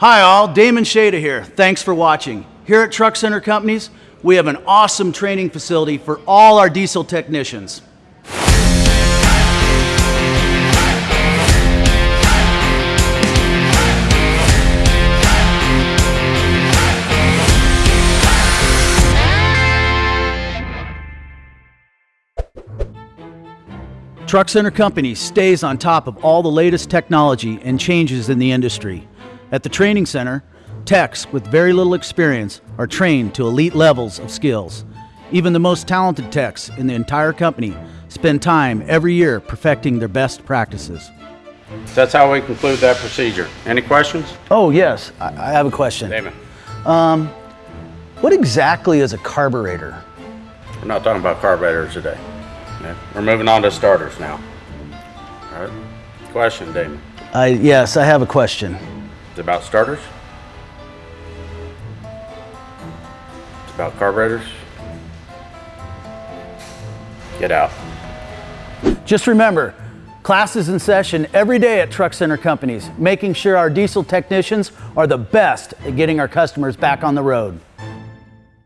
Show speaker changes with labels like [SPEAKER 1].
[SPEAKER 1] Hi all, Damon Shada here. Thanks for watching. Here at Truck Center Companies, we have an awesome training facility for all our diesel technicians. Truck Center Company stays on top of all the latest technology and changes in the industry. At the training center, techs with very little experience are trained to elite levels of skills. Even the most talented techs in the entire company spend time every year perfecting their best practices.
[SPEAKER 2] That's how we conclude that procedure. Any questions?
[SPEAKER 1] Oh, yes, I I have a question.
[SPEAKER 2] Damon, um,
[SPEAKER 1] What exactly is a carburetor?
[SPEAKER 2] we're not talking about carburetors today. Okay, We're moving on to starters now. All right. Question, Damon.
[SPEAKER 1] I, uh, yes, I have a question.
[SPEAKER 2] It's about starters? It's about carburetors? Get out.
[SPEAKER 1] Just remember, class is in session every day at Truck Center Companies, making sure our diesel technicians are the best at getting our customers back on the road.